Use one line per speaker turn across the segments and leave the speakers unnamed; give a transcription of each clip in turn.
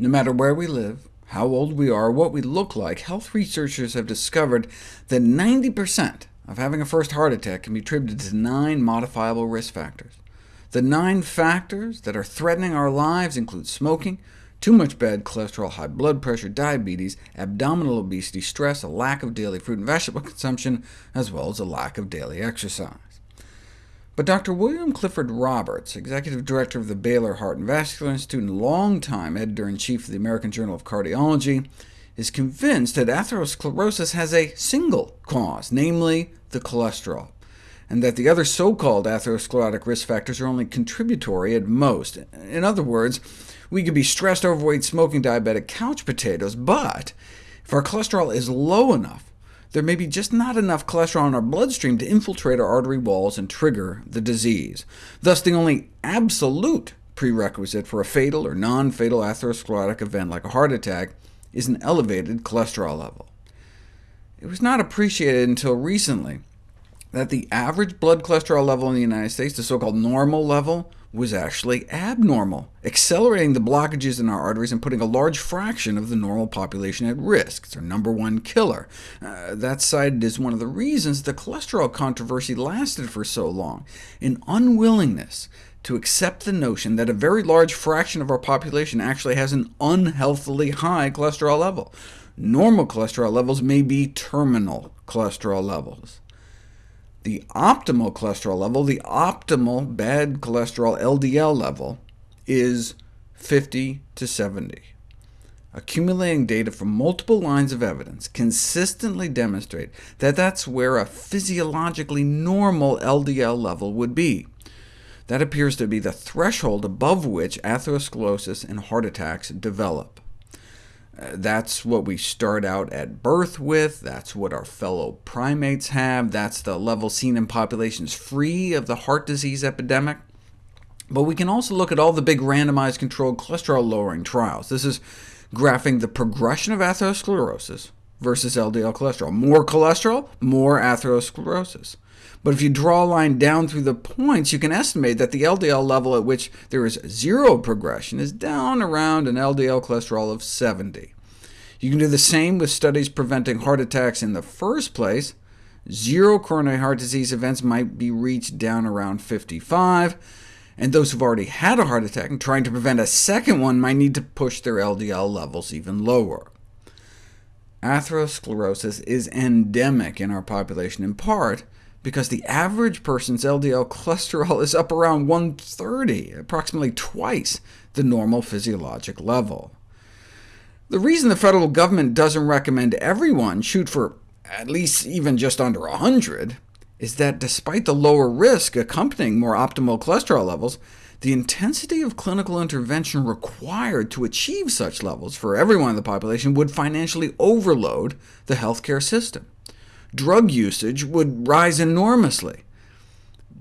No matter where we live, how old we are, what we look like, health researchers have discovered that 90% of having a first heart attack can be attributed to nine modifiable risk factors. The nine factors that are threatening our lives include smoking, too much bad cholesterol, high blood pressure, diabetes, abdominal obesity, stress, a lack of daily fruit and vegetable consumption, as well as a lack of daily exercise. But Dr. William Clifford Roberts, executive director of the Baylor Heart and Vascular Institute and longtime editor-in-chief of the American Journal of Cardiology, is convinced that atherosclerosis has a single cause, namely the cholesterol, and that the other so-called atherosclerotic risk factors are only contributory at most. In other words, we could be stressed, overweight, smoking, diabetic couch potatoes, but if our cholesterol is low enough, there may be just not enough cholesterol in our bloodstream to infiltrate our artery walls and trigger the disease. Thus, the only absolute prerequisite for a fatal or non-fatal atherosclerotic event like a heart attack is an elevated cholesterol level. It was not appreciated until recently that the average blood cholesterol level in the United States, the so-called normal level, was actually abnormal, accelerating the blockages in our arteries and putting a large fraction of the normal population at risk. It's our number one killer. Uh, that's cited as one of the reasons the cholesterol controversy lasted for so long, an unwillingness to accept the notion that a very large fraction of our population actually has an unhealthily high cholesterol level. Normal cholesterol levels may be terminal cholesterol levels the optimal cholesterol level, the optimal bad cholesterol LDL level, is 50 to 70. Accumulating data from multiple lines of evidence consistently demonstrate that that's where a physiologically normal LDL level would be. That appears to be the threshold above which atherosclerosis and heart attacks develop. That's what we start out at birth with, that's what our fellow primates have, that's the level seen in populations free of the heart disease epidemic. But we can also look at all the big randomized controlled cholesterol-lowering trials. This is graphing the progression of atherosclerosis versus LDL cholesterol. More cholesterol, more atherosclerosis. But if you draw a line down through the points, you can estimate that the LDL level at which there is zero progression is down around an LDL cholesterol of 70. You can do the same with studies preventing heart attacks in the first place. Zero coronary heart disease events might be reached down around 55, and those who've already had a heart attack and trying to prevent a second one might need to push their LDL levels even lower. Atherosclerosis is endemic in our population, in part because the average person's LDL cholesterol is up around 130, approximately twice the normal physiologic level. The reason the federal government doesn't recommend everyone shoot for at least even just under 100 is that despite the lower risk accompanying more optimal cholesterol levels, the intensity of clinical intervention required to achieve such levels for everyone in the population would financially overload the healthcare system drug usage would rise enormously.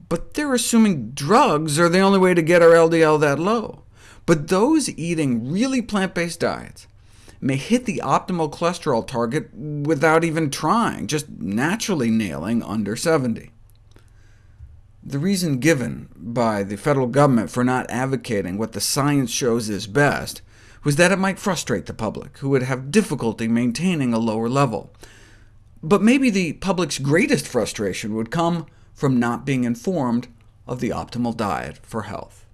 But they're assuming drugs are the only way to get our LDL that low. But those eating really plant-based diets may hit the optimal cholesterol target without even trying, just naturally nailing under 70. The reason given by the federal government for not advocating what the science shows is best was that it might frustrate the public, who would have difficulty maintaining a lower level. But maybe the public's greatest frustration would come from not being informed of the optimal diet for health.